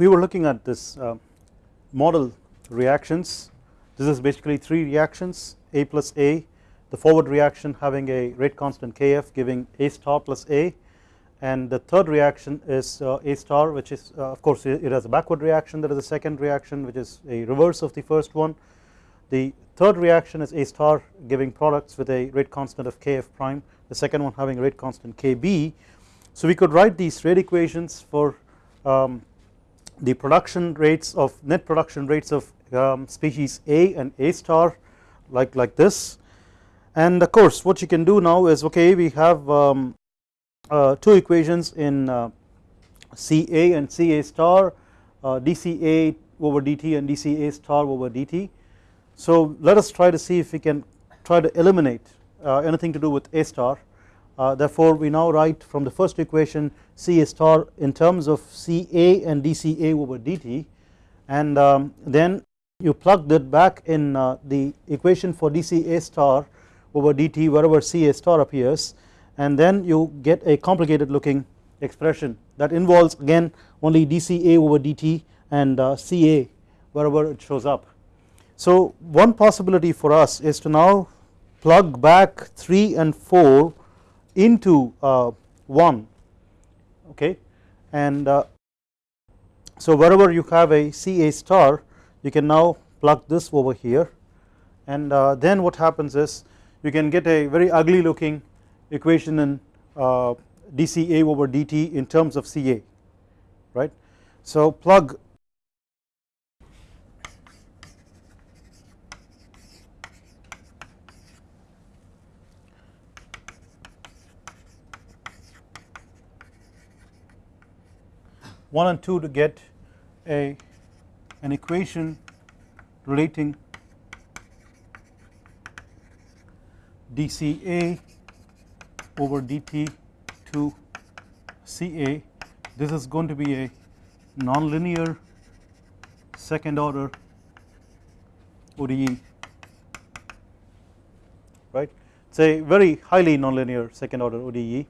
we were looking at this uh, model reactions. This is basically 3 reactions A plus A. The forward reaction having a rate constant Kf giving A star plus A. And the third reaction is uh, A star which is uh, of course it has a backward reaction. There is a second reaction which is a reverse of the first one. The third reaction is A star giving products with a rate constant of Kf prime. The second one having a rate constant Kb. So we could write these rate equations for um, the production rates of net production rates of um, species A and A star like like this. And of course what you can do now is okay we have um, uh, two equations in uh, Ca and Ca star uh, dCA over dt and dCA star over dt so let us try to see if we can try to eliminate uh, anything to do with A star uh, therefore we now write from the first equation Ca star in terms of Ca and dCA over dt and um, then you plug that back in uh, the equation for dCA star over dt wherever Ca star appears and then you get a complicated looking expression that involves again only dCA over dt and uh, Ca wherever it shows up. So one possibility for us is to now plug back 3 and 4 into uh, 1 okay and uh, so wherever you have a Ca star you can now plug this over here and uh, then what happens is you can get a very ugly looking equation in dCA over dt in terms of Ca right. So plug one and two to get a an equation relating dCA over dt to Ca this is going to be a nonlinear second order ODE right? It is a very highly nonlinear second order ODE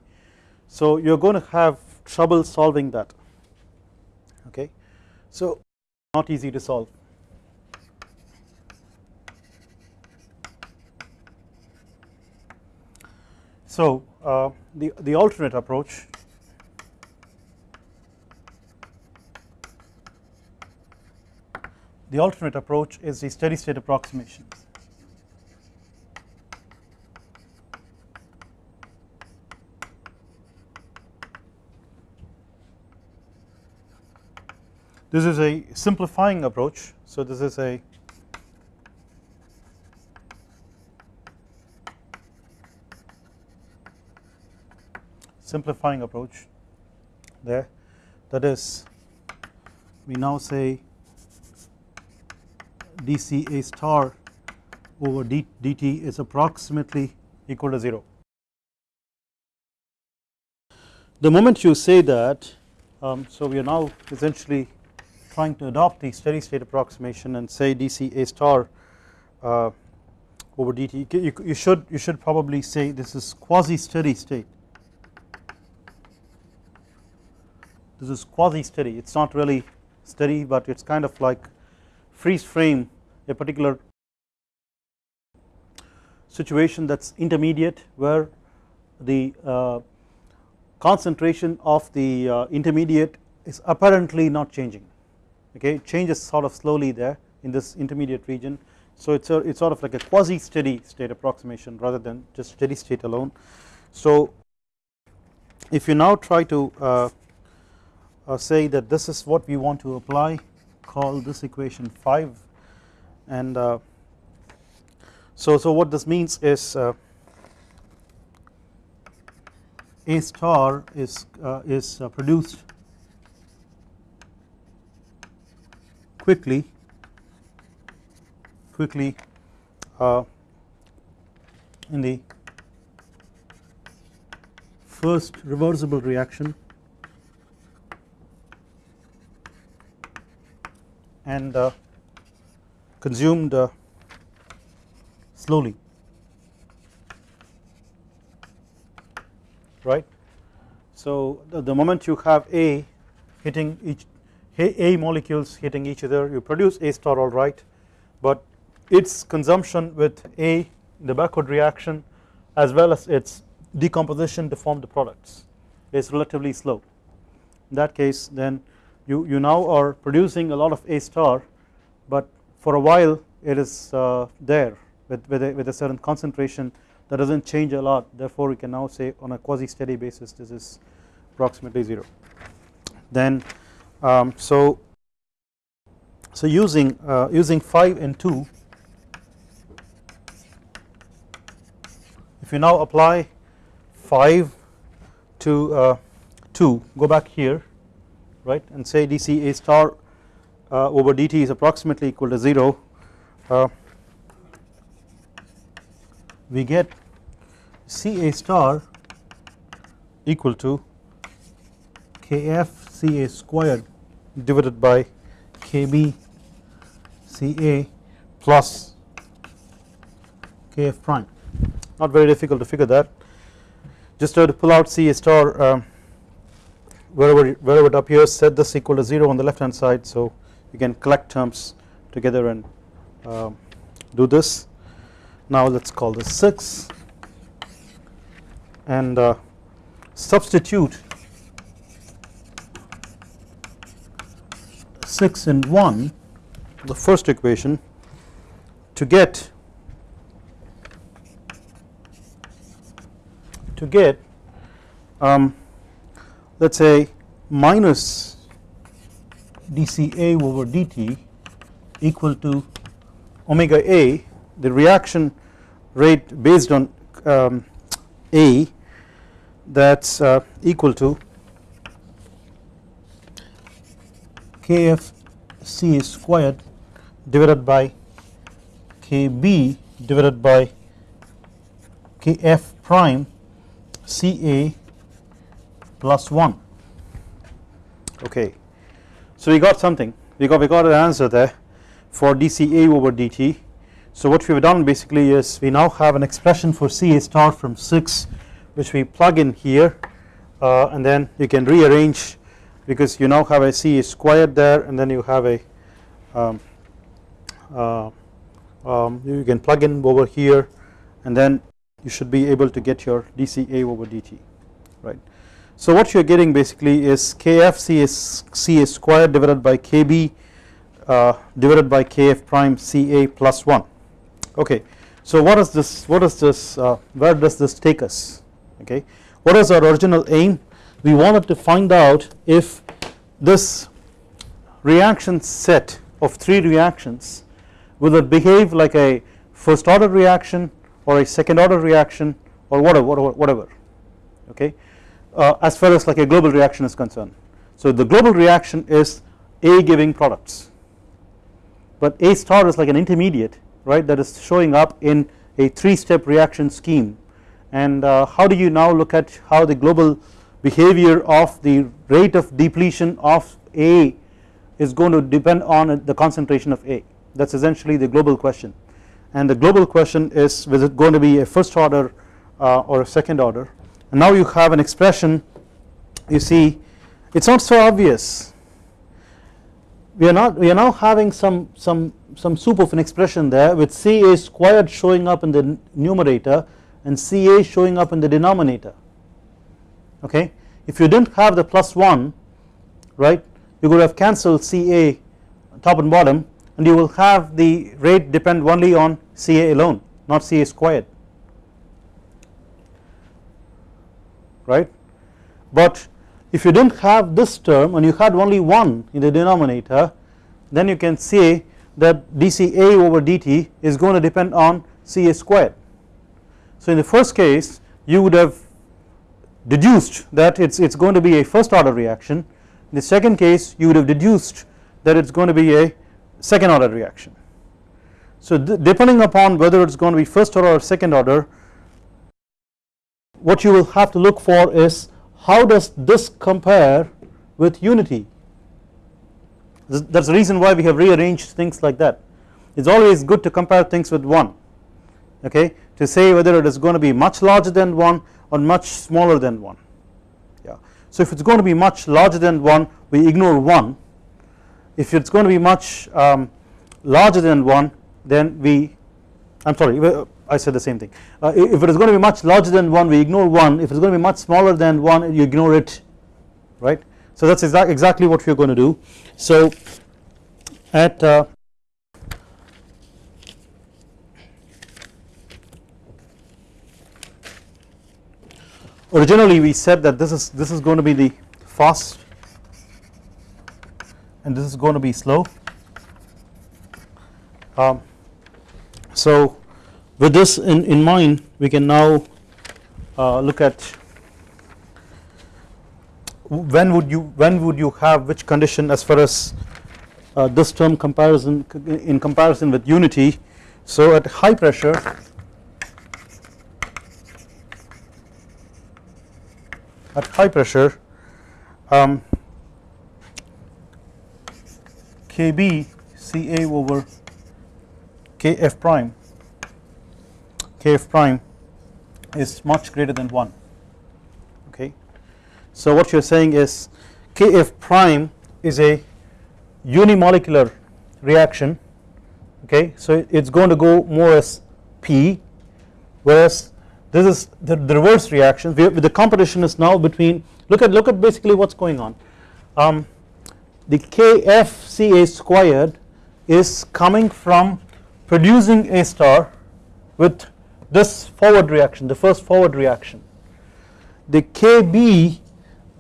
so you are going to have trouble solving that okay so not easy to solve So uh, the, the alternate approach the alternate approach is the steady state approximation. This is a simplifying approach. So this is a simplifying approach there that is we now say dCA star over dt is approximately equal to 0. The moment you say that um, so we are now essentially trying to adopt the steady state approximation and say dCA star uh, over dt you, you should you should probably say this is quasi steady state. This is quasi steady. It is not really steady but it is kind of like freeze frame a particular situation that is intermediate where the uh, concentration of the uh, intermediate is apparently not changing okay it changes sort of slowly there in this intermediate region. So it's a it's sort of like a quasi steady state approximation rather than just steady state alone. So if you now try to uh, uh, say that this is what we want to apply call this equation 5 and uh, so so what this means is uh, a star is uh, is uh, produced quickly quickly uh, in the first reversible reaction and uh, consumed uh, slowly right. So the, the, moment you have A hitting each A molecules hitting each other. You produce A star alright but its consumption with A the backward reaction as well as its decomposition to form the products is relatively slow. In that case then you, you now are producing a lot of A star but for a while it is uh, there with, with a, with a certain concentration that does not change a lot. Therefore we can now say on a quasi steady basis this is approximately 0 then um, so so using uh, using 5 and 2 if you now apply 5 to uh, 2 go back here right and say dc a star uh, over dt is approximately equal to 0 uh, we get Ca star equal to Kf Ca squared divided by Kb Ca plus Kf prime. Not very difficult to figure that. Just try to pull out Ca star um, wherever wherever it appears. Set this equal to 0 on the left hand side so you can collect terms together and um, do this. Now let us call this 6 and uh, substitute 6 and 1 the first equation to get to get um, let us say minus dCA over dt equal to omega A the reaction rate based on um, A that is uh, equal to Kf C squared divided by Kb divided by Kf prime Ca plus 1 okay. So we got something. We got we got an answer there for dCA over dt so what we have done basically is we now have an expression for Ca star from 6 which we plug in here uh, and then you can rearrange because you now have a C squared there and then you have a um, uh, um, you can plug in over here and then you should be able to get your dCA over dt right. So what you are getting basically is Kf Ca squared divided by Kb uh, divided by Kf prime Ca plus 1 okay. So what is this what is this uh, where does this take us okay what is our original aim we wanted to find out if this reaction set of 3 reactions will it behave like a first order reaction or a second order reaction or whatever whatever, okay? Uh, as far as like a global reaction is concerned. So the global reaction is A giving products. But A star is like an intermediate right that is showing up in a 3 step reaction scheme. And uh, how do you now look at how the global behavior of the rate of depletion of A is going to depend on the concentration of A. That is essentially the global question. And the global question is is it going to be a first order uh, or a second order? And now you have an expression you see it is not so obvious. We are not we are now having some some some soup of an expression there with Ca squared showing up in the numerator and Ca showing up in the denominator okay? If you did not have the plus 1 right you could have cancelled Ca top and bottom and you will have the rate depend only on Ca alone not Ca squared. Right? But if you did not have this term and you had only 1 in the denominator then you can say that dCA over dt is going to depend on Ca squared. So in the first case you would have deduced that it is it's going to be a first order reaction. In the second case you would have deduced that it is going to be a second order reaction. So depending upon whether it is going to be first order or second order what you will have to look for is how does this compare with unity? That is the reason why we have rearranged things like that. It is always good to compare things with 1 okay? To say whether it is going to be much larger than 1 or much smaller than 1 yeah. So if it is going to be much larger than 1 we ignore 1 if it's going to be much um, larger than 1 then we I am sorry I said the same thing. Uh, if it is going to be much larger than 1 we ignore 1 if it is going to be much smaller than 1 you ignore it. Right? So that is exactly what we are going to do. So at uh, originally we said that this is this is going to be the fast and this is going to be slow. Um, so with this in, in mind we can now uh, look at when would you when would you have which condition as far as uh, this term comparison in comparison with unity. So at high pressure at high pressure um, KB CA over KF prime. KF prime is much greater than 1 okay. So what you are saying is KF prime is a unimolecular reaction. Okay? So it is going to go more as P whereas this is the, the reverse reaction. The competition is now between look at look at basically what is going on. Um, the KFCA squared is coming from producing A star with this forward reaction the first forward reaction. The KB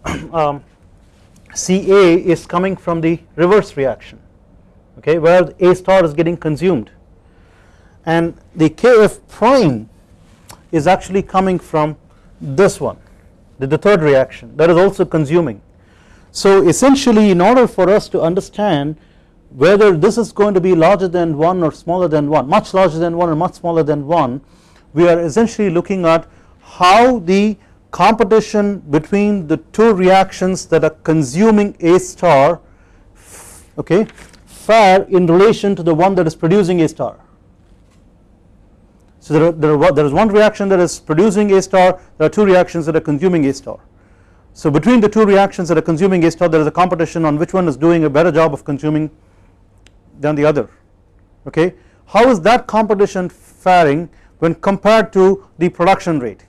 um, CA is coming from the reverse reaction okay where A star is getting consumed. And the KF prime is actually coming from this one the, the third reaction that is also consuming. So essentially in order for us to understand whether this is going to be larger than 1 or smaller than 1 much larger than 1 or much smaller than 1 we are essentially looking at how the competition between the two reactions that are consuming A star okay fare in relation to the one that is producing A star so there, there, there is one reaction that is producing A star there are two reactions that are consuming A star. So between the two reactions that are consuming A star there is a competition on which one is doing a better job of consuming than the other okay. How is that competition faring when compared to the production rate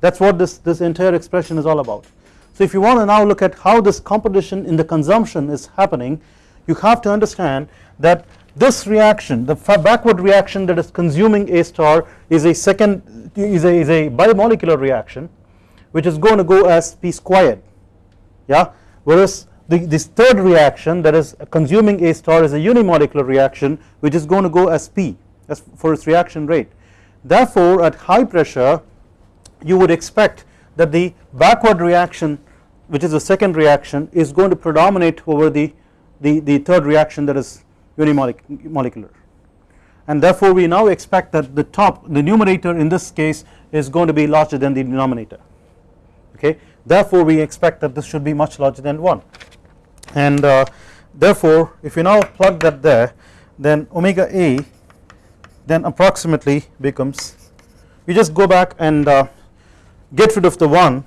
that is what this, this entire expression is all about. So if you want to now look at how this competition in the consumption is happening you have to understand that this reaction the backward reaction that is consuming A star is a second is a, is a bimolecular reaction which is going to go as P squared. Yeah? Whereas the, this third reaction that is consuming A star is a unimolecular reaction which is going to go as P as for its reaction rate. Therefore at high pressure you would expect that the backward reaction which is the second reaction is going to predominate over the, the, the third reaction that is unimolecular and therefore we now expect that the top the numerator in this case is going to be larger than the denominator. Okay? Therefore we expect that this should be much larger than 1 and uh, therefore if you now plug that there then omega a then approximately becomes we just go back and uh, get rid of the 1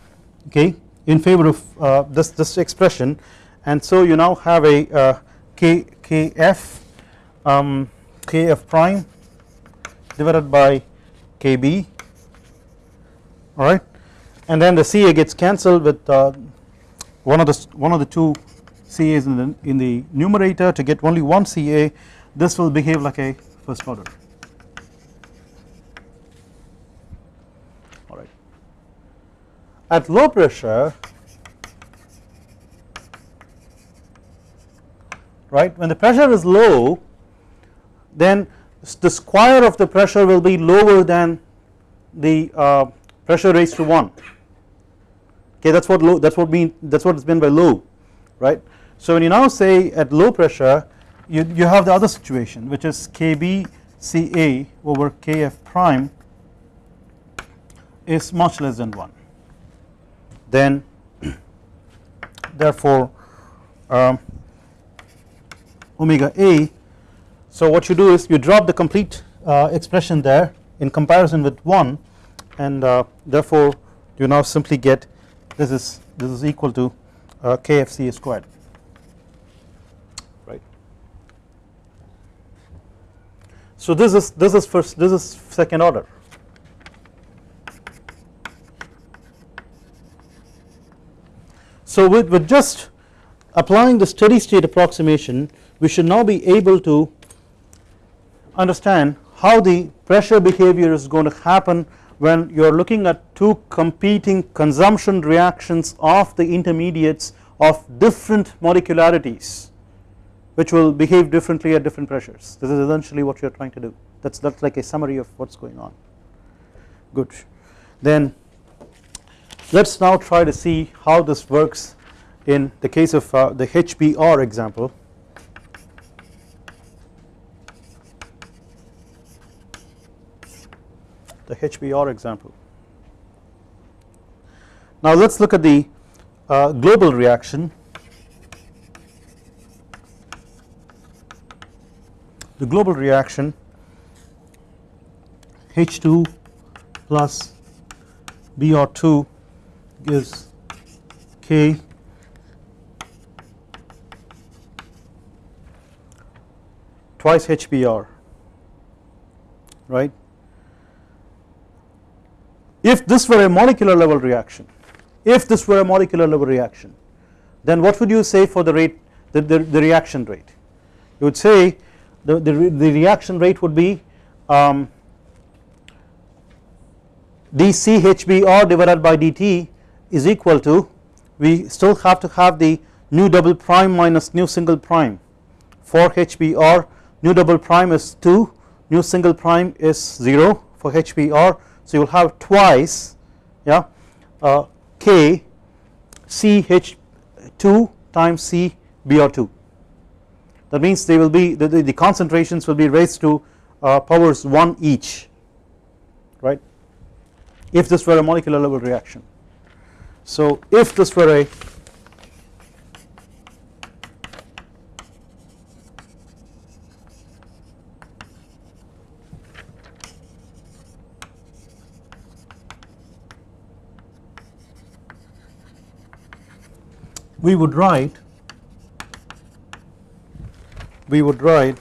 okay in favor of uh, this this expression. And so you now have a uh, kf um, kf prime divided by kb alright? And then the Ca gets cancelled with uh, one of the one of the two Ca's in the in the numerator to get only one Ca this will behave like a first order. Alright. At low pressure right? When the pressure is low then the square of the pressure will be lower than the uh, pressure raised to 1 okay that is what low that is what mean that is what is meant by low right. So when you now say at low pressure you, you have the other situation which is KB Ca over Kf prime is much less than 1 then therefore um, omega A. So what you do is you drop the complete uh, expression there in comparison with 1 and uh, therefore you now simply get this is this is equal to uh, KFC squared right. So this is this is first this is second order So with, with, just applying the steady state approximation we should now be able to understand how the pressure behavior is going to happen when you are looking at two competing consumption reactions of the intermediates of different molecularities which will behave differently at different pressures. This is essentially what you are trying to do. That is that's like a summary of what is going on. Good. Then let us now try to see how this works in the case of uh, the HBR example. The HBR example. Now let us look at the uh, global reaction. The global reaction H2 plus Br2 gives K twice HBr right. If this were a molecular level reaction if this were a molecular level reaction then what would you say for the rate the, the, the reaction rate? You would say the, the, the reaction rate would be um, dCHBr divided by dt is equal to we still have to have the nu double prime minus nu single prime. For HBr nu double prime is 2 nu single prime is 0 for HBr so you will have twice yeah uh, K CH2 times C Br2 that means they will be the, the, the concentrations will be raised to uh, powers 1 each right if this were a molecular level reaction. So if this were a we would write we would write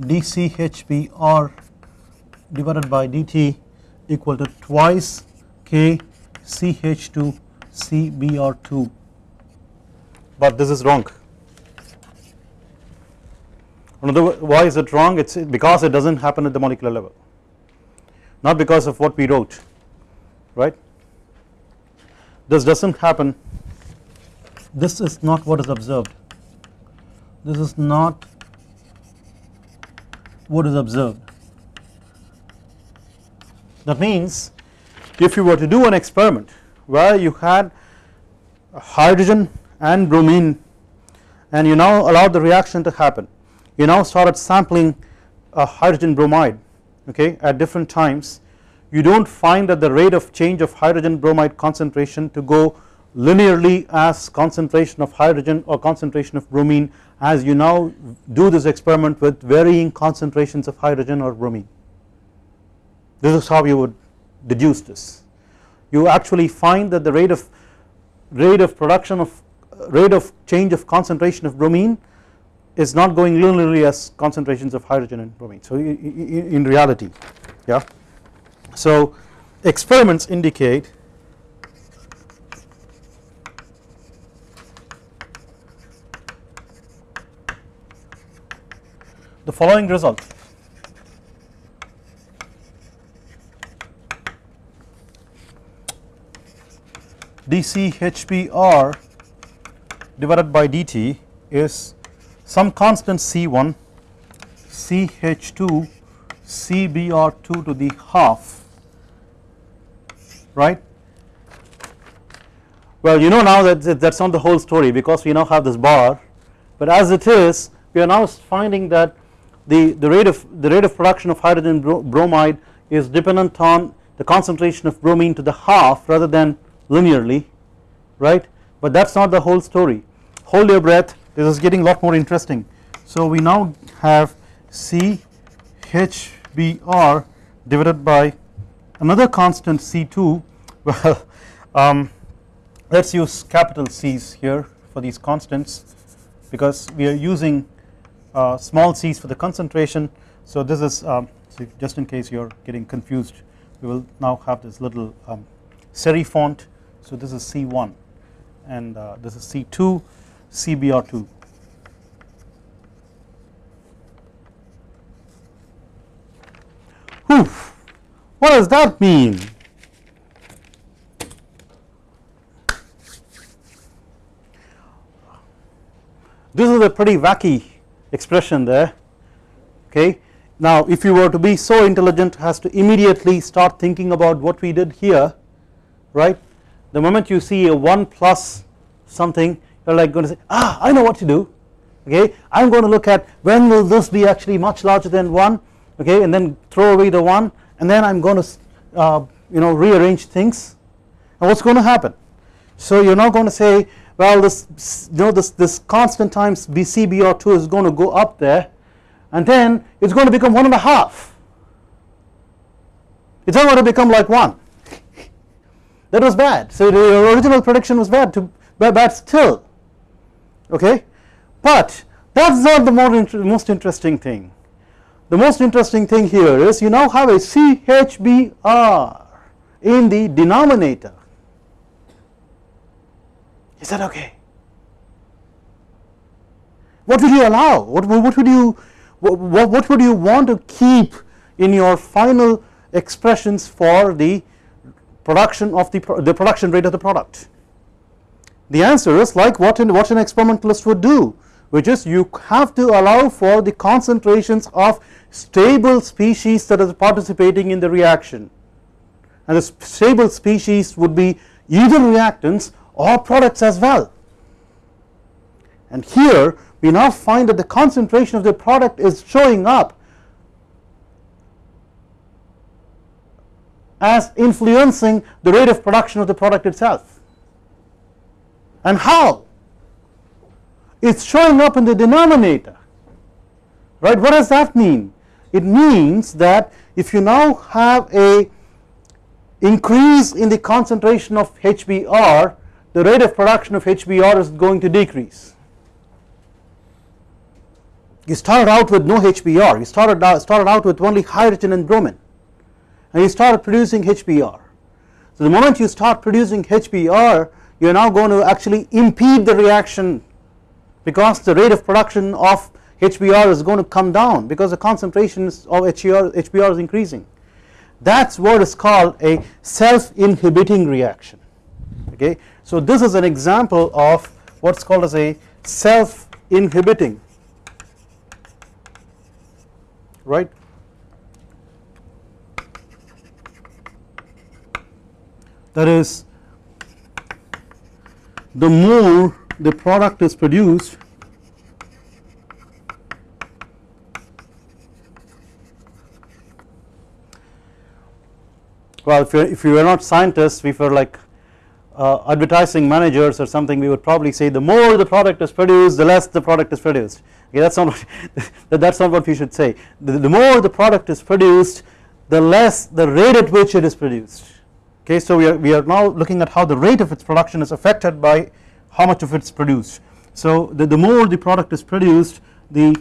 dCHBr divided by dt equal to twice K CH2 CBr2 but this is wrong. Another why is it wrong? It is because it does not happen at the molecular level. Not because of what we wrote right this does not happen. This is not what is observed. This is not what is observed. That means if you were to do an experiment where you had hydrogen and bromine and you now allowed the reaction to happen you now started sampling a hydrogen bromide okay at different times you do not find that the rate of change of hydrogen bromide concentration to go linearly as concentration of hydrogen or concentration of bromine as you now do this experiment with varying concentrations of hydrogen or bromine. This is how you would deduce this. You actually find that the rate of rate of production of rate of change of concentration of bromine is not going linearly as concentrations of hydrogen and bromine. So in reality yeah so experiments indicate the following result. dCHBr divided by dt is some constant C1 CH2 CBr2 to the half right? Well you know now that that is not the whole story because we now have this bar but as it is we are now finding that the the rate of the rate of production of hydrogen bromide is dependent on the concentration of bromine to the half rather than linearly right? But that is not the whole story. Hold your breath. This is getting a lot more interesting. So we now have CHBr divided by another constant C2 well um, let us use capital C's here for these constants because we are using uh, small c's for the concentration. So this is um, so just in case you are getting confused we will now have this little um, serif font. So this is C1 and uh, this is C2 CBR2. Whew. What does that mean? This is a pretty wacky expression there. Okay. Now if you were to be so intelligent has to immediately start thinking about what we did here right? The moment you see a 1 plus something you are like going to say ah I know what to do. Okay. I am going to look at when will this be actually much larger than 1 okay. And then throw away the 1 and then I am going to uh, you know rearrange things. And what is going to happen? So you are not going to say well this you know this this constant times BCBR2 is going to go up there and then it's going to become one and a half. It's not going to become like 1 that was bad. So the original prediction was bad to bad still. Okay? But that's not the more most interesting thing the most interesting thing here is you now have a CHBR in the denominator. Is that okay? What would you allow? What, what would you what, what would you want to keep in your final expressions for the production of the, the production rate of the product? The answer is like what, in, what an experimentalist would do which is you have to allow for the concentrations of stable species that are participating in the reaction. And the stable species would be either reactants or products as well. And here we now find that the concentration of the product is showing up as influencing the rate of production of the product itself. And how is showing up in the denominator. Right? What does that mean? It means that if you now have a increase in the concentration of HBr the rate of production of HBr is going to decrease. You started out with no HBr you started out, started out with only hydrogen and bromine. And you started producing HBr so the moment you start producing HBr you are now going to actually impede the reaction because the rate of production of HBr is going to come down because the concentration of HBr, HBr is increasing. That is what is called a self inhibiting reaction. Okay. So this is an example of what is called as a self inhibiting right? That is the more the product is produced well if, if we were not scientists we were like uh, advertising managers or something we would probably say the more the product is produced the less the product is produced. Okay that's not what that's not what we should say. The, the more the product is produced the less the rate at which it is produced. Okay so we are we are now looking at how the rate of its production is affected by how much of it is produced. So the, the more the product is produced the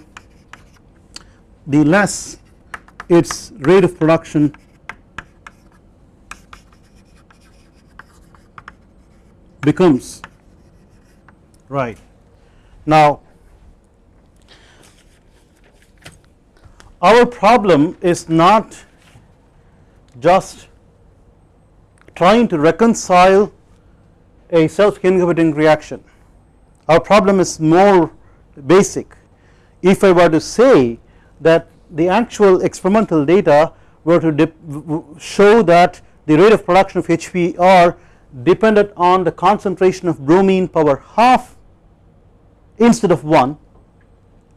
the less its rate of production becomes. Right. Now our problem is not just trying to reconcile a self inhibiting reaction. Our problem is more basic. If I were to say that the actual experimental data were to show that the rate of production of HBr depended on the concentration of bromine power half instead of 1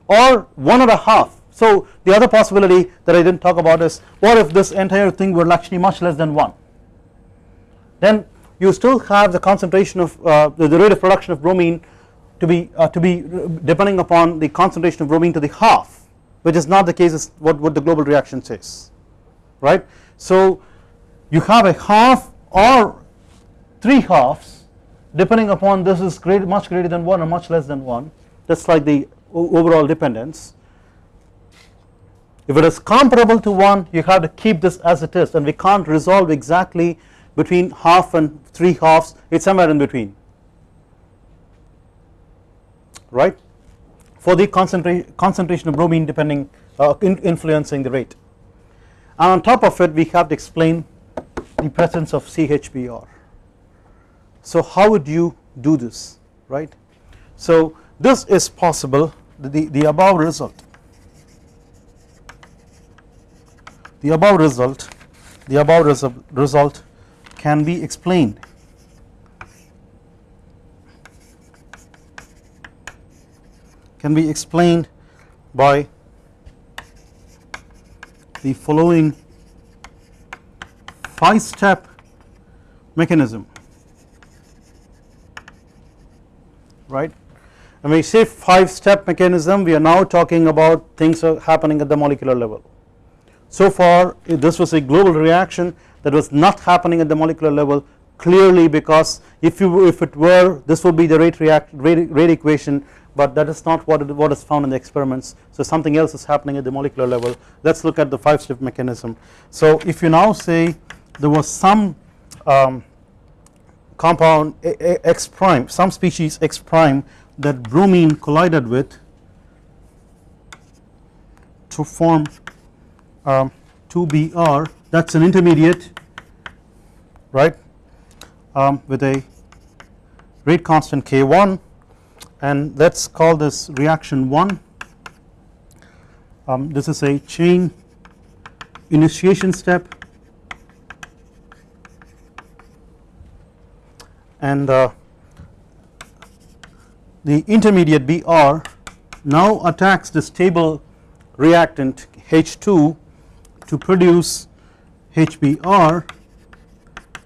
or 1 and a half. So the other possibility that I did not talk about is what if this entire thing were actually much less than 1 then you still have the concentration of uh, the, rate of production of bromine to be uh, to be depending upon the concentration of bromine to the half which is not the case is what, what the global reaction says right. So you have a half or 3 halves depending upon this is great much greater than 1 or much less than 1 that is like the overall dependence if it is comparable to 1 you have to keep this as it is and we can't resolve exactly between half and 3 halves it is somewhere in between. Right? For the concentra concentration of bromine depending uh, in influencing the rate. And on top of it we have to explain the presence of CHBr so how would you do this? Right? So this is possible the, the above result. The above result the above result can be explained. Can be explained by the following 5 step mechanism. Right? When we say 5 step mechanism we are now talking about things happening at the molecular level. So far this was a global reaction that was not happening at the molecular level clearly because if you if it were this would be the rate react rate, rate equation but that is not what, it, what is found in the experiments. So something else is happening at the molecular level. Let us look at the 5 step mechanism. So if you now say there was some um, compound X prime some species X prime that bromine collided with to form um, 2Br that is an intermediate right um, with a rate constant K1 and let us call this reaction 1 um, this is a chain initiation step. And uh, the intermediate Br now attacks the stable reactant H2 to produce HBr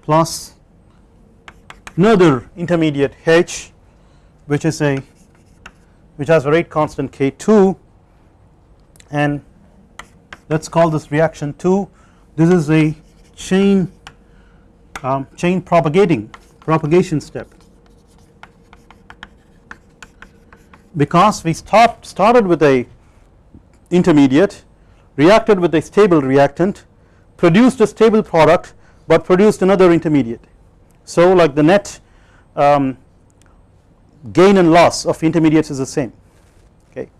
plus another intermediate H which is a which has a rate constant K2 and let us call this reaction 2 this is a chain um, chain propagating propagation step. Because we start, started with a intermediate reacted with a stable reactant produced a stable product but produced another intermediate. So like the net um, gain and loss of intermediates is the same okay?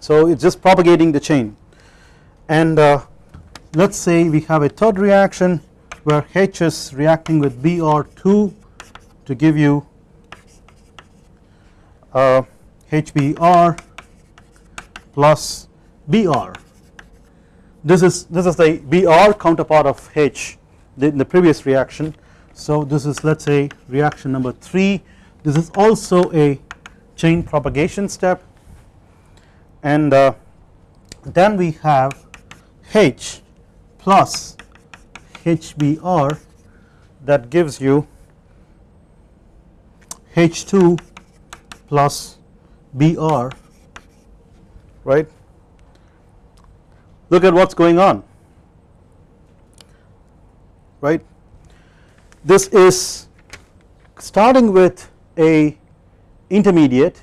So it is just propagating the chain. And uh, let us say we have a third reaction where H is reacting with Br2 to give you uh, HBr plus Br this is this is the Br counterpart of H in the previous reaction. So this is let us say reaction number 3 this is also a chain propagation step. And uh, then we have H plus HBr that gives you H2 plus Br right look at what is going on. Right? This is starting with a intermediate.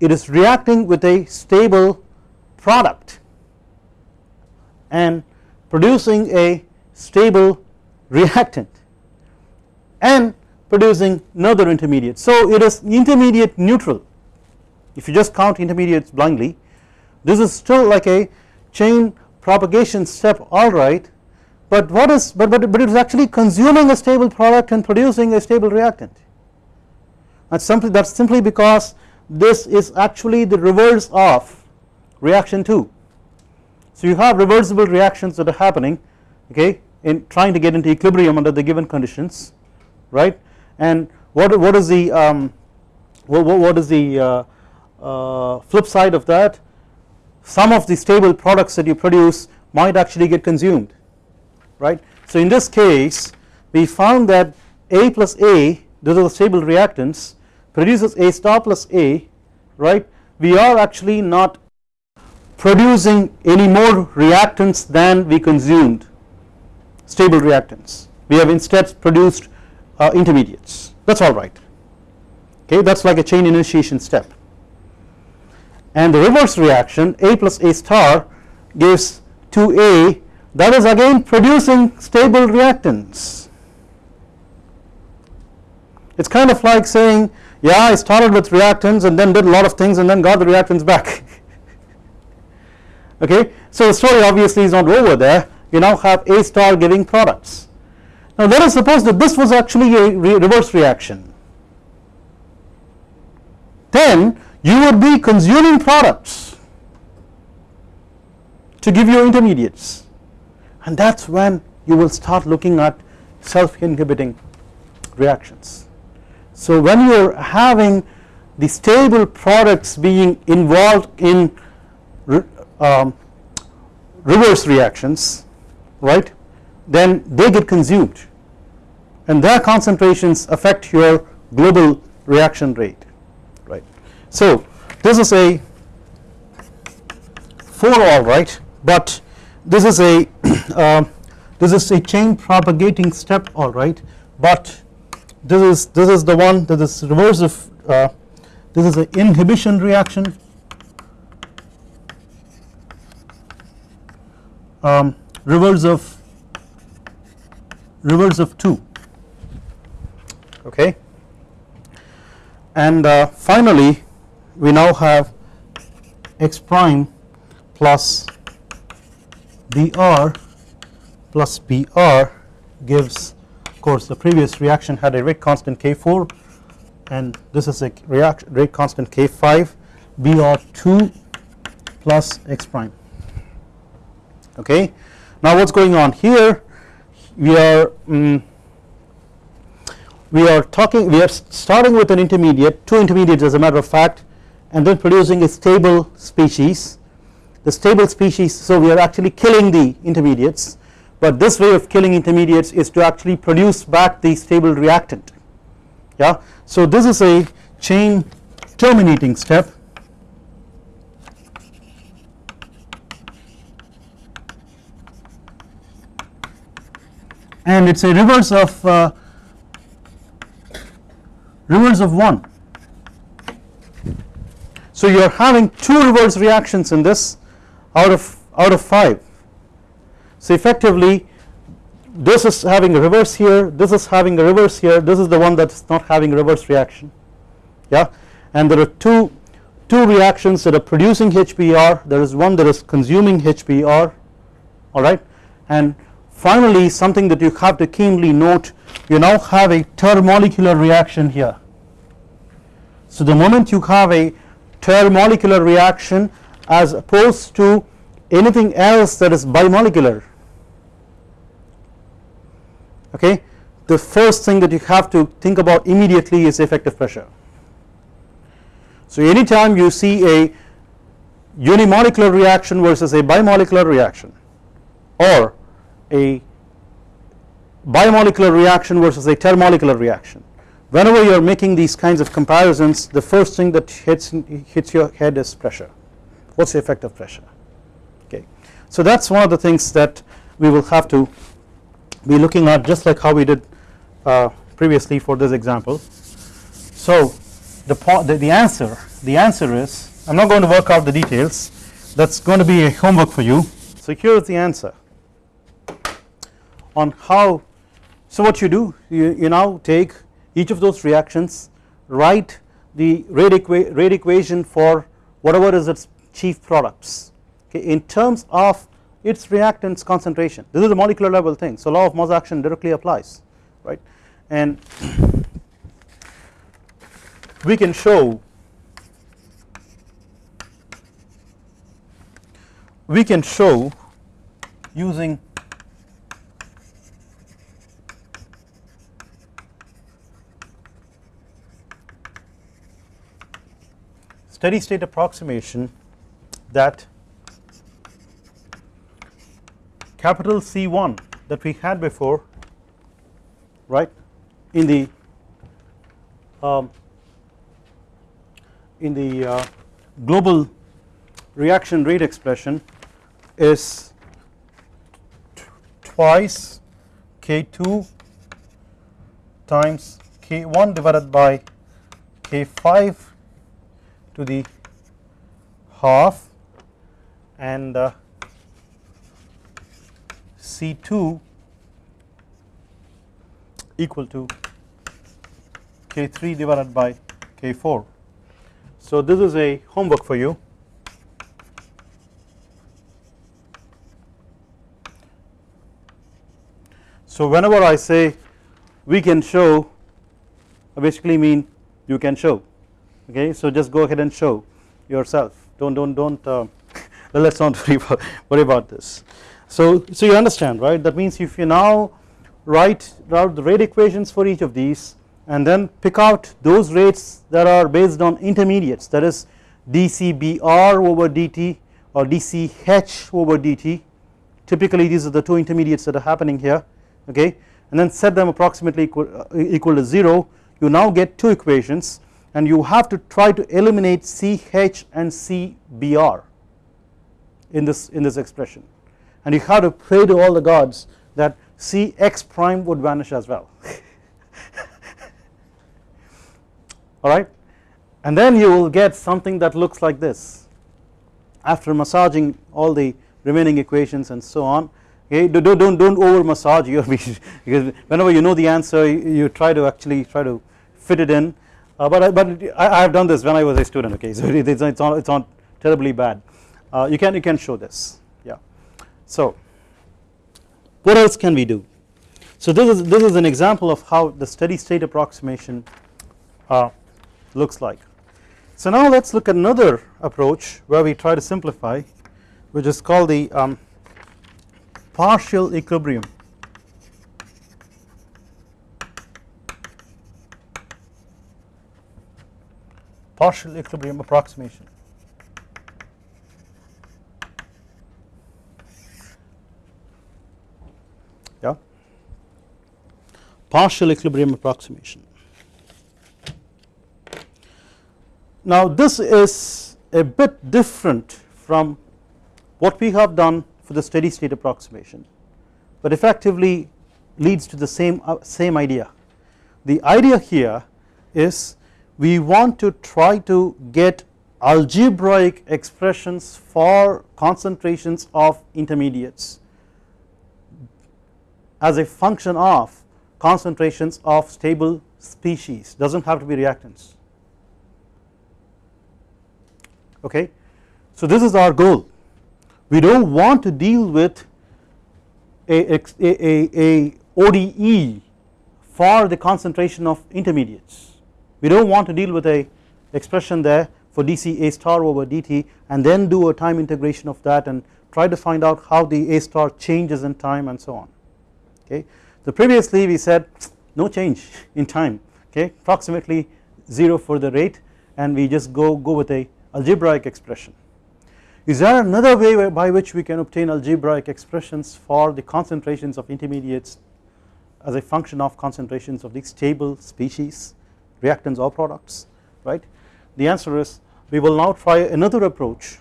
It is reacting with a stable product and producing a stable reactant and producing another intermediate. So it is intermediate neutral. If you just count intermediates blindly this is still like a chain propagation step alright but what is but, but, but it is actually consuming a stable product and producing a stable reactant. That's simply that's simply because this is actually the reverse of reaction 2 so you have reversible reactions that are happening okay in trying to get into equilibrium under the given conditions right? And what what is the um, what, what is the uh, uh, flip side of that some of the stable products that you produce might actually get consumed right? So in this case we found that A plus A those are the stable reactants produces A star plus A right? We are actually not producing any more reactants than we consumed stable reactants. We have instead produced uh, intermediates. That is alright okay that is like a chain initiation step and the reverse reaction A plus A star gives 2A that is again producing stable reactants. It is kind of like saying yeah I started with reactants and then did a lot of things and then got the reactants back okay. So the story obviously is not over there you now have A star giving products. Now let us suppose that this was actually a re reverse reaction then you would be consuming products to give you intermediates and that is when you will start looking at self inhibiting reactions. So when you are having the stable products being involved in um, reverse reactions right then they get consumed and their concentrations affect your global reaction rate. So this is a 4 all right? But this is a uh, this is a chain propagating step all right? But this is this is the one that is reverse of uh, this is an inhibition reaction. Um, reverse of reverse of 2 okay? And uh, finally we now have x prime plus Br plus Br gives of course the previous reaction had a rate constant K4 and this is a reaction rate constant K5 Br2 plus x prime okay. Now what is going on here we are um, we are talking we are starting with an intermediate two intermediates as a matter of fact and then producing a stable species. The stable species so we are actually killing the intermediates but this way of killing intermediates is to actually produce back the stable reactant. Yeah? So this is a chain terminating step. And it is a reverse of uh, reverse of 1. So you are having 2 reverse reactions in this out of out of 5. So effectively this is having a reverse here this is having a reverse here this is the one that is not having a reverse reaction yeah and there are two two reactions that are producing HBr there is one that is consuming HBr alright and Finally something that you have to keenly note you now have a termolecular reaction here. So the moment you have a termolecular reaction as opposed to anything else that is bimolecular okay the first thing that you have to think about immediately is effective pressure. So anytime you see a unimolecular reaction versus a bimolecular reaction or a bimolecular reaction versus a termolecular reaction. Whenever you are making these kinds of comparisons the first thing that hits hits your head is pressure what is the effect of pressure okay. So that is one of the things that we will have to be looking at just like how we did uh, previously for this example. So the, the, the answer the answer is I am not going to work out the details that is going to be a homework for you. So here is the answer on how so what you do you, you now take each of those reactions write the rate, equa rate equation for whatever is its chief products okay in terms of its reactants concentration. This is a molecular level thing so law of mass action directly applies right? And we can show we can show using steady state approximation that capital C1 that we had before right in the um, in the uh, global reaction rate expression is twice K2 times K1 divided by K5 to the half and uh, C2 equal to K3 divided by K4. So this is a homework for you. So whenever I say we can show I basically mean you can show okay so just go ahead and show yourself. Don't don't don't uh, let's not worry about, worry about this. So so you understand right? That means if you now write out the rate equations for each of these and then pick out those rates that are based on intermediates that is dCbr over dt or dCh over dt typically these are the two intermediates that are happening here okay? And then set them approximately equal, uh, equal to 0 you now get two equations and you have to try to eliminate CH and CBR in this in this expression. And you have to pray to all the gods that Cx prime would vanish as well. Alright and then you will get something that looks like this. After massaging all the remaining equations and so on okay don't don't, don't over massage your because whenever you know the answer you try to actually try to fit it in uh, but I, but I, have done this when I was a student okay? So it, it's, it's not it's not terribly bad. Uh, you can you can show this. Yeah. So what else can we do? So this is this is an example of how the steady state approximation uh, looks like. So now let's look at another approach where we try to simplify which is called the um, partial equilibrium partial equilibrium approximation. Yeah? Partial equilibrium approximation. Now this is a bit different from what we have done for the steady state approximation but effectively leads to the same uh, same idea. The idea here is we want to try to get algebraic expressions for concentrations of intermediates as a function of concentrations of stable species does not have to be reactants. Okay. So this is our goal. We do not want to deal with a, a, a, a ODE for the concentration of intermediates we do not want to deal with a expression there for dc a star over dt and then do a time integration of that and try to find out how the a star changes in time and so on okay. So previously we said no change in time okay approximately 0 for the rate and we just go go with a algebraic expression. Is there another way by which we can obtain algebraic expressions for the concentrations of intermediates as a function of concentrations of these stable species reactants or products right? The answer is we will now try another approach.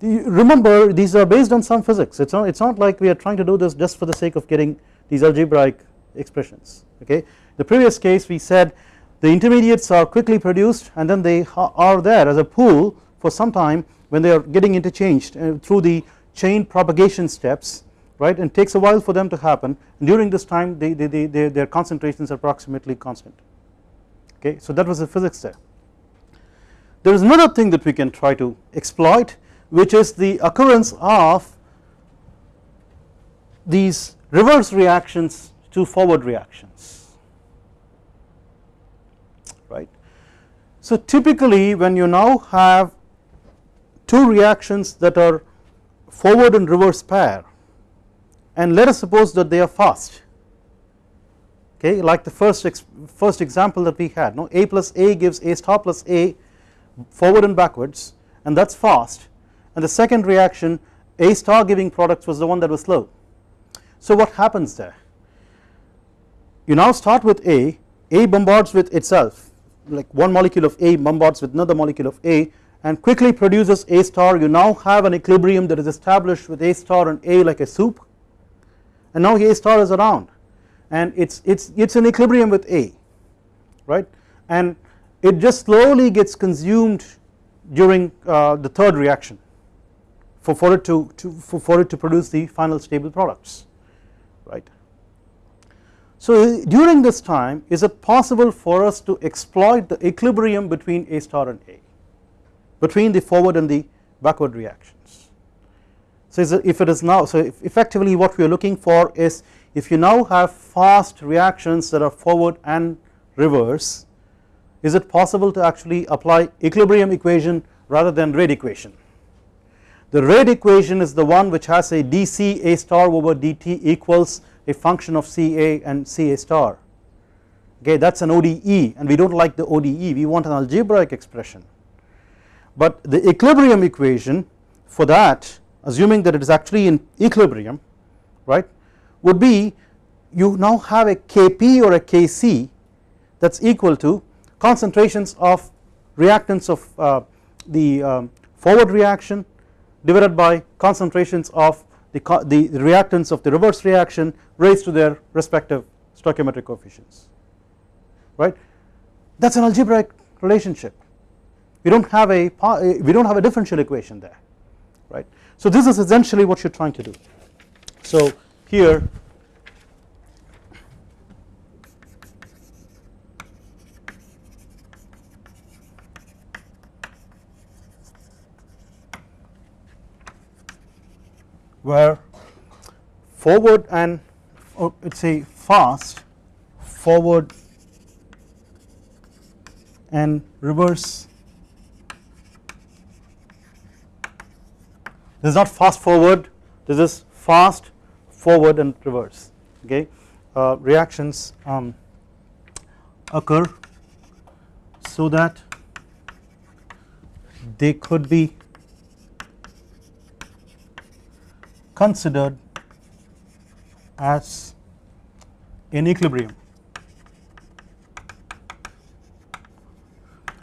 The, remember these are based on some physics. It's not it's not like we are trying to do this just for the sake of getting these algebraic expressions okay? The previous case we said the intermediates are quickly produced and then they are there as a pool for some time when they are getting interchanged uh, through the chain propagation steps right? And takes a while for them to happen. During this time they, they, they, their concentrations are approximately constant okay so that was the physics there. There is another thing that we can try to exploit which is the occurrence of these reverse reactions to forward reactions. Right? So typically when you now have two reactions that are forward and reverse pair and let us suppose that they are fast okay like the first first example that we had no a plus a gives a star plus a forward and backwards and that is fast. And the second reaction a star giving products was the one that was slow. So what happens there? You now start with a a bombards with itself like one molecule of a bombards with another molecule of a and quickly produces a star. You now have an equilibrium that is established with a star and a like a soup. And now a star is around and it's it's it's an equilibrium with A right and it just slowly gets consumed during uh, the third reaction for, for it to, to for, for it to produce the final stable products right. So during this time is it possible for us to exploit the equilibrium between A star and A between the forward and the backward reactions. So if it is now so effectively what we are looking for is if you now have fast reactions that are forward and reverse is it possible to actually apply equilibrium equation rather than rate equation. The rate equation is the one which has a dC A star over dt equals a function of Ca and Ca star. Okay that is an ODE and we do not like the ODE we want an algebraic expression. But the equilibrium equation for that assuming that it is actually in equilibrium right would be you now have a Kp or a Kc that is equal to concentrations of reactants of uh, the um, forward reaction divided by concentrations of the, the reactants of the reverse reaction raised to their respective stoichiometric coefficients right? That is an algebraic relationship. We do not have a we do not have a differential equation there right. So this is essentially what you are trying to do. So here. Where forward and oh, let's say fast forward and reverse. This is not fast forward. This is fast forward and reverse okay uh, reactions um, occur so that they could be considered as in equilibrium.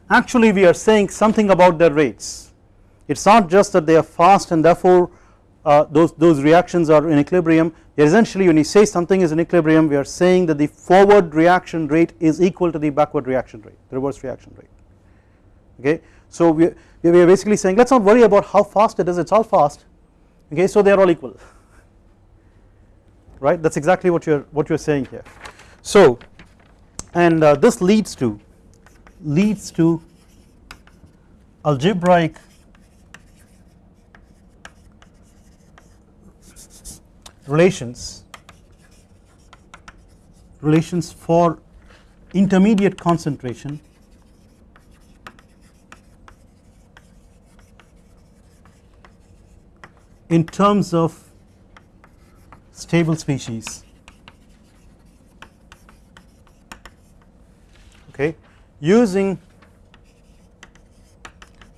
Actually we are saying something about their rates it is not just that they are fast and therefore uh, those, those reactions are in equilibrium. Essentially when you say something is in equilibrium we are saying that the forward reaction rate is equal to the backward reaction rate the reverse reaction rate. Okay. So we, we are basically saying let us not worry about how fast it is it is all fast. Okay? So they are all equal. Right? That is exactly what you are what you are saying here. So and uh, this leads to leads to algebraic relations relations for intermediate concentration in terms of stable species. Okay? Using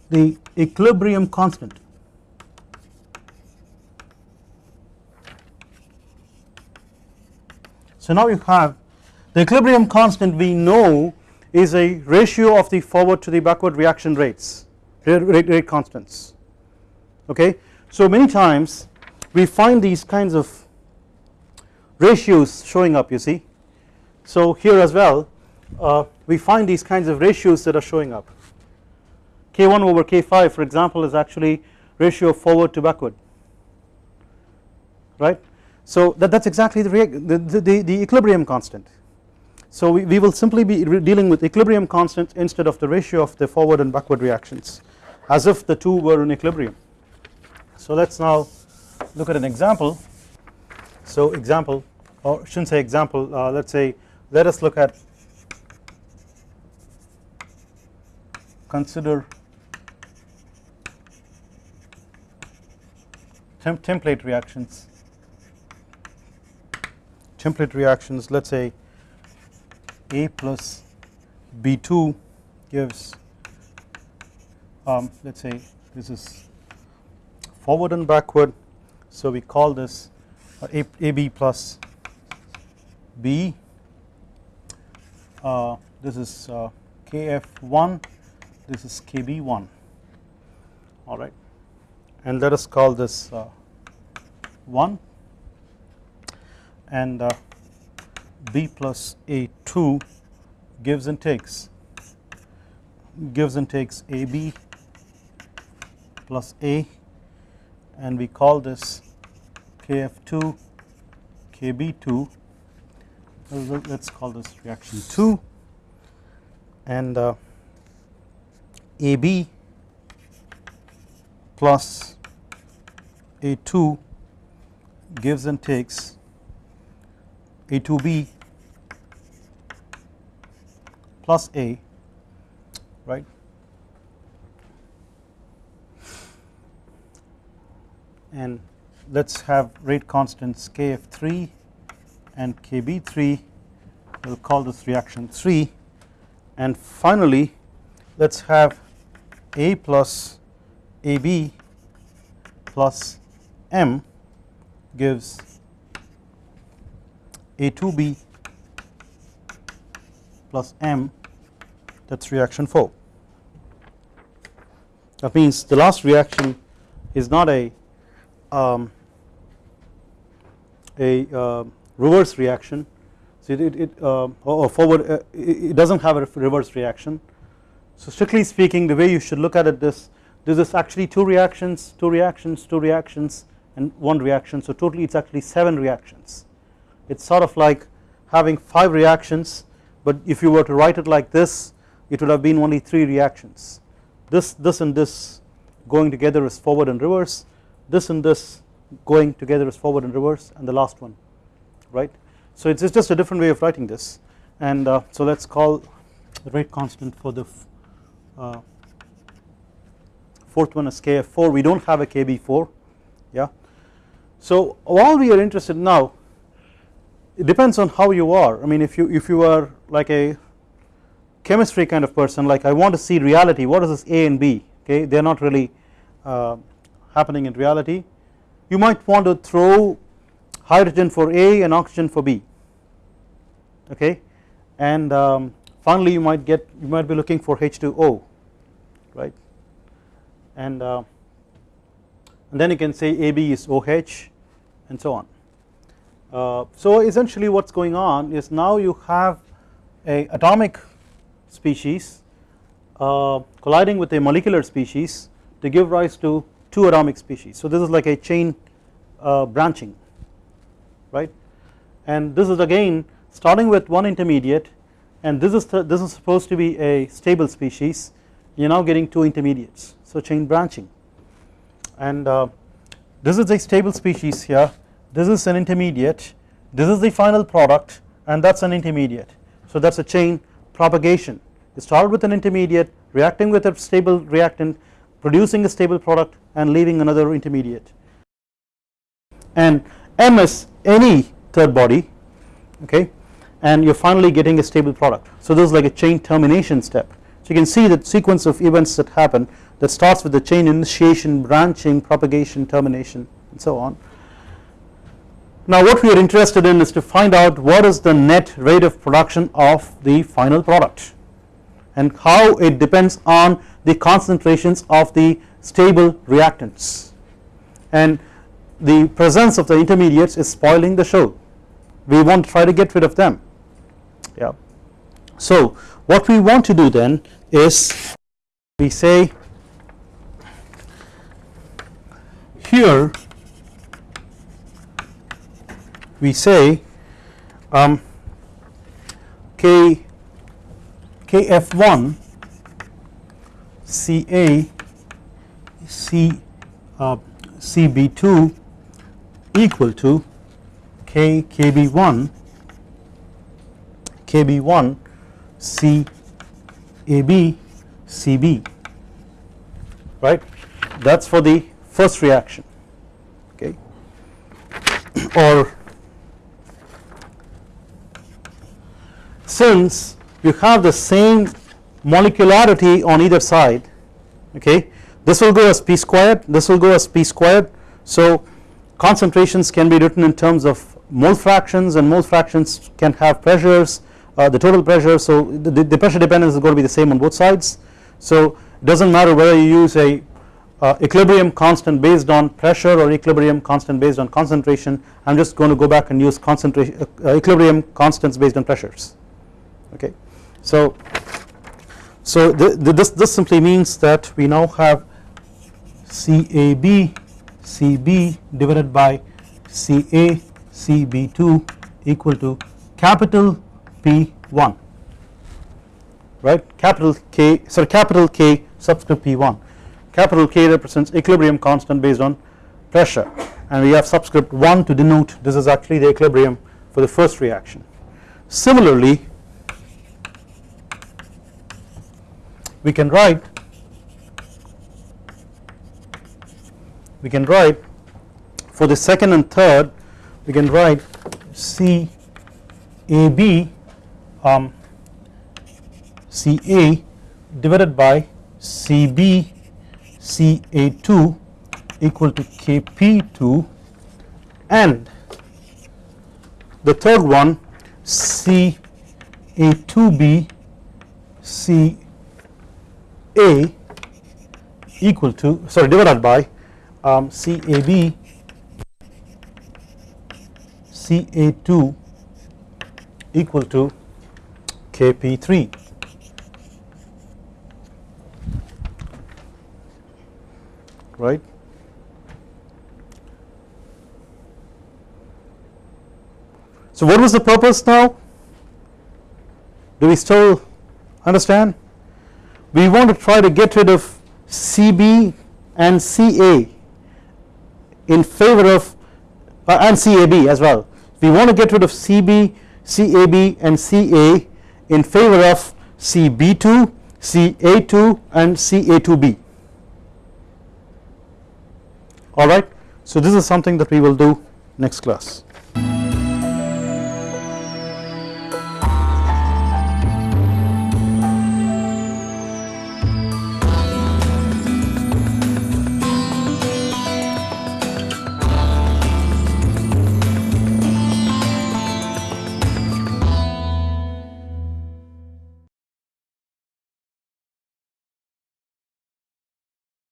the equilibrium constant So now you have the equilibrium constant we know is a ratio of the forward to the backward reaction rates rate, rate constants. Okay. So many times we find these kinds of ratios showing up you see. So here as well uh, we find these kinds of ratios that are showing up. K1 over k5 for example is actually ratio forward to backward. Right so that is exactly the, the, the, the, equilibrium constant. So we, we will simply be dealing with equilibrium constant instead of the ratio of the forward and backward reactions as if the two were in equilibrium. So let us now look at an example. So example or should not say example uh, let us say let us look at consider temp template reactions template reactions let us say A plus B2 gives um, let us say this is forward and backward. So we call this uh, A, AB plus B. Uh, this is uh, KF1 this is KB1 alright and let us call this uh, 1 and uh, B plus A2 gives and takes. Gives and takes AB plus A and we call this KF2 Kb2 let us call this reaction 2 and uh, AB plus A2 gives and takes A2B plus A right? And let us have rate constants Kf3 and Kb3 we will call this reaction 3 and finally let us have A plus AB plus M gives A2B plus M that is reaction 4 that means the last reaction is not a um, a uh, reverse reaction. So it, it uh, or forward uh, it does not have a reverse reaction. So strictly speaking the way you should look at it this this is actually two reactions two reactions two reactions and one reaction. So totally it is actually 7 reactions it is sort of like having 5 reactions but if you were to write it like this it would have been only 3 reactions this this and this going together is forward and reverse this and this going together is forward and reverse and the last one right. So it is just a different way of writing this and uh, so let us call the rate constant for the uh, fourth one is Kf4 we do not have a Kb4 yeah. So all we are interested now it depends on how you are. I mean if you if you are like a chemistry kind of person like I want to see reality what is this A and B? Okay they are not really uh, happening in reality. You might want to throw hydrogen for A and oxygen for B. Okay and um, finally you might get you might be looking for H2O right? And, uh, and then you can say AB is OH and so on. Uh, so essentially what is going on is now you have a atomic species uh, colliding with a molecular species to give rise to two atomic species. So this is like a chain uh, branching right? And this is again starting with one intermediate and this is this is supposed to be a stable species. You are now getting two intermediates so chain branching. And uh, this is a stable species here this is an intermediate this is the final product and that is an intermediate so that is a chain propagation you start with an intermediate reacting with a stable reactant producing a stable product and leaving another intermediate and M is any third body okay and you are finally getting a stable product. So this is like a chain termination step. So you can see the sequence of events that happen that starts with the chain initiation, branching, propagation, termination and so on. Now what we are interested in is to find out what is the net rate of production of the final product and how it depends on the concentrations of the stable reactants. And the presence of the intermediates is spoiling the show. We want to try to get rid of them. Yeah. So what we want to do then is we say here we say um, k kf1 ca c uh, cb2 equal to K KB1 KB1 C AB CB right? That is for the first reaction. Okay? Or since you have the same molecularity on either side okay? This will go as p squared this will go as p squared. So concentrations can be written in terms of mole fractions and mole fractions can have pressures uh, the total pressure. So the, the, pressure dependence is going to be the same on both sides. So it does not matter whether you use a uh, equilibrium constant based on pressure or equilibrium constant based on concentration. I am just going to go back and use concentration uh, equilibrium constants based on pressures okay. So so the, the, this this simply means that we now have CAB CB divided by CA CB2 equal to capital P1 right? Capital K sorry capital K subscript P1 capital K represents equilibrium constant based on pressure. And we have subscript 1 to denote this is actually the equilibrium for the first reaction. Similarly we can write we can write for the second and third we can write C A B um, C A divided by C B C A 2 equal to K P 2 and the third one C A 2 B C A equal to sorry divided by um, C A B C A 2 equal to K P 3 right. So what was the purpose now? Do we still understand? We want to try to get rid of CB and CA in favor of uh, and CAB as well. We want to get rid of CB, CAB and CA in favor of CB2, CA2 and CA2B alright. So this is something that we will do next class.